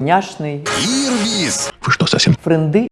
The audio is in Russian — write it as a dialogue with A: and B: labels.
A: няшный,
B: Ирвис!
C: Вы что, совсем
A: френды